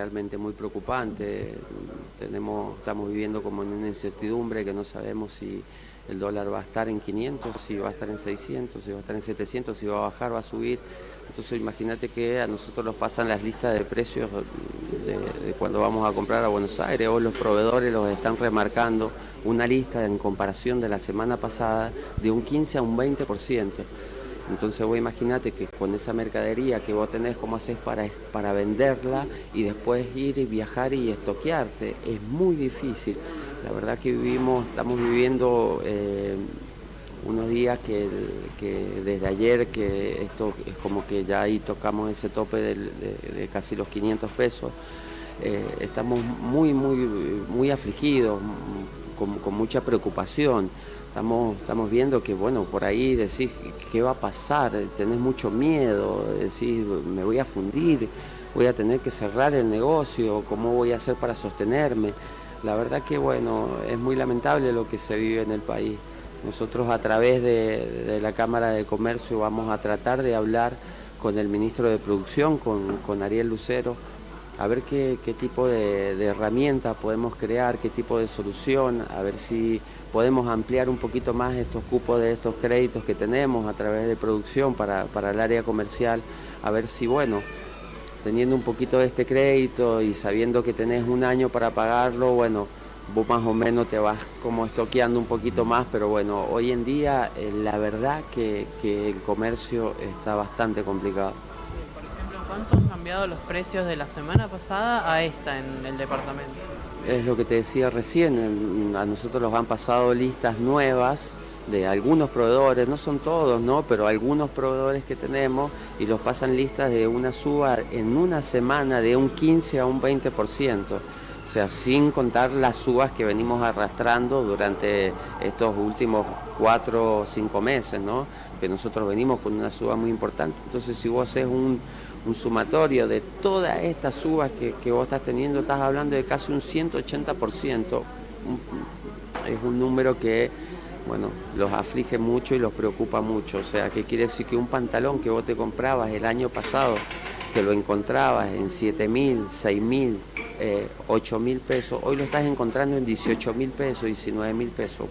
realmente muy preocupante. Tenemos, estamos viviendo como en una incertidumbre que no sabemos si el dólar va a estar en 500, si va a estar en 600, si va a estar en 700, si va a bajar, va a subir. Entonces imagínate que a nosotros nos pasan las listas de precios de, cuando vamos a comprar a Buenos Aires, o los proveedores los están remarcando una lista en comparación de la semana pasada de un 15 a un 20%. Entonces vos imagínate que con esa mercadería que vos tenés, ¿cómo haces para, para venderla y después ir y viajar y estoquearte? Es muy difícil. La verdad que vivimos, estamos viviendo eh, unos días que, desde ayer, que esto es como que ya ahí tocamos ese tope de, casi los 500 pesos, eh, estamos muy, muy, muy afligidos, con mucha preocupación. Estamos, estamos viendo que, bueno, por ahí decís, ¿qué va a pasar? Tenés mucho miedo, decís, me voy a fundir, voy a tener que cerrar el negocio, ¿cómo voy a hacer para sostenerme? La verdad que, bueno, es muy lamentable lo que se vive en el país. Nosotros a través de, la Cámara de Comercio vamos a tratar de hablar con el ministro de Producción, con, Ariel Lucero, a ver qué, tipo de, de herramienta podemos crear, qué tipo de solución, a ver si podemos ampliar un poquito más estos cupos de estos créditos que tenemos a través de producción para, el área comercial, a ver si, bueno, teniendo un poquito de este crédito y sabiendo que tenés un año para pagarlo, bueno, vos más o menos te vas como estoqueando un poquito más, pero bueno, hoy en día eh, la verdad que, que, el comercio está bastante complicado. ¿Cuánto han cambiado los precios de la semana pasada a esta en el departamento? es lo que te decía recién, a nosotros nos han pasado listas nuevas de algunos proveedores, no son todos, ¿no? pero algunos proveedores que tenemos y los pasan listas de una suba en una semana de un 15 a un 20%, o sea, sin contar las subas que venimos arrastrando durante estos últimos cuatro o cinco meses, ¿no? Que nosotros venimos con una suba muy importante. Entonces, si vos haces un, un sumatorio de todas estas subas que, vos estás teniendo, estás hablando de casi un 180%. Es un número que, bueno, los aflige mucho y los preocupa mucho. O sea, que quiere decir que un pantalón que vos te comprabas el año pasado, que lo encontrabas en 7 mil, 6 mil, 8 mil pesos, hoy lo estás encontrando en 18 mil pesos, 19 mil pesos.